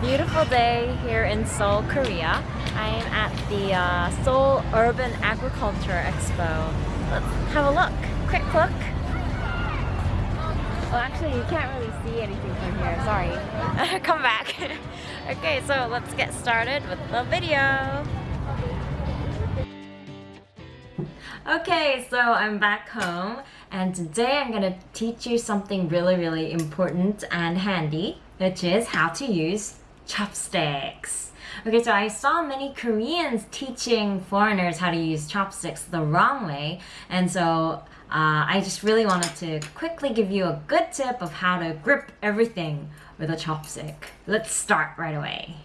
beautiful day here in Seoul, Korea. I am at the uh, Seoul Urban Agriculture Expo. Let's have a look. Quick look. Oh, actually, you can't really see anything from here. Sorry. Come back. okay, so let's get started with the video. Okay, so I'm back home and today I'm gonna teach you something really, really important and handy, which is how to use chopsticks. Okay, so I saw many Koreans teaching foreigners how to use chopsticks the wrong way, and so uh, I just really wanted to quickly give you a good tip of how to grip everything with a chopstick. Let's start right away.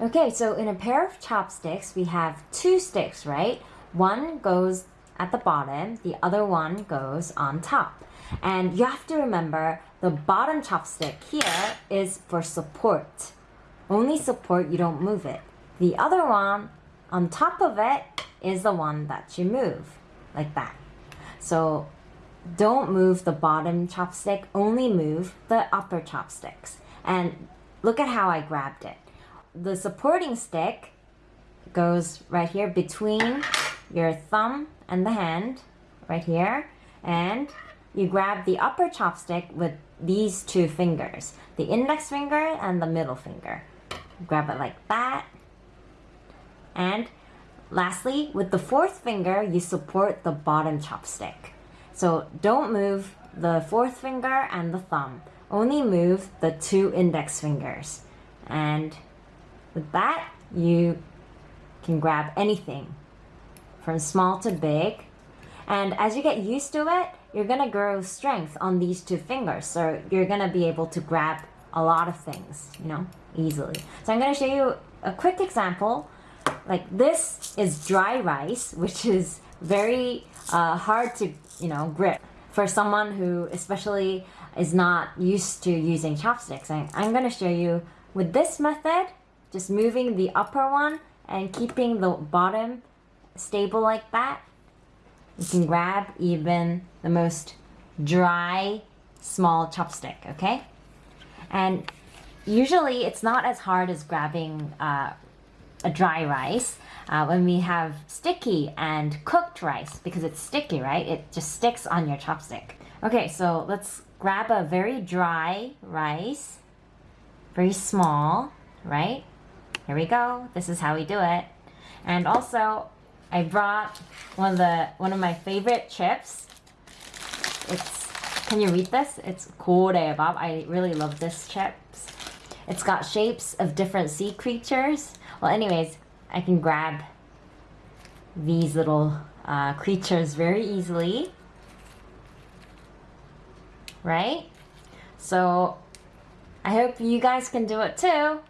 Okay, so in a pair of chopsticks, we have two sticks, right? One goes at the bottom, the other one goes on top. And you have to remember the bottom chopstick here is for support. Only support, you don't move it. The other one on top of it is the one that you move, like that. So don't move the bottom chopstick, only move the upper chopsticks. And look at how I grabbed it. The supporting stick goes right here between your thumb and the hand right here and you grab the upper chopstick with these two fingers the index finger and the middle finger grab it like that and lastly with the fourth finger you support the bottom chopstick so don't move the fourth finger and the thumb only move the two index fingers and with that you can grab anything from small to big. And as you get used to it, you're gonna grow strength on these two fingers. So you're gonna be able to grab a lot of things, you know, easily. So I'm gonna show you a quick example. Like this is dry rice, which is very uh, hard to, you know, grip for someone who especially is not used to using chopsticks. I, I'm gonna show you with this method, just moving the upper one and keeping the bottom stable like that, you can grab even the most dry, small chopstick, okay? And usually it's not as hard as grabbing uh, a dry rice uh, when we have sticky and cooked rice because it's sticky, right? It just sticks on your chopstick. Okay, so let's grab a very dry rice, very small, right? Here we go. This is how we do it. And also, I brought one of the one of my favorite chips. It's can you read this? It's Bob. I really love this chips. It's got shapes of different sea creatures. Well, anyways, I can grab these little uh, creatures very easily. Right? So, I hope you guys can do it too.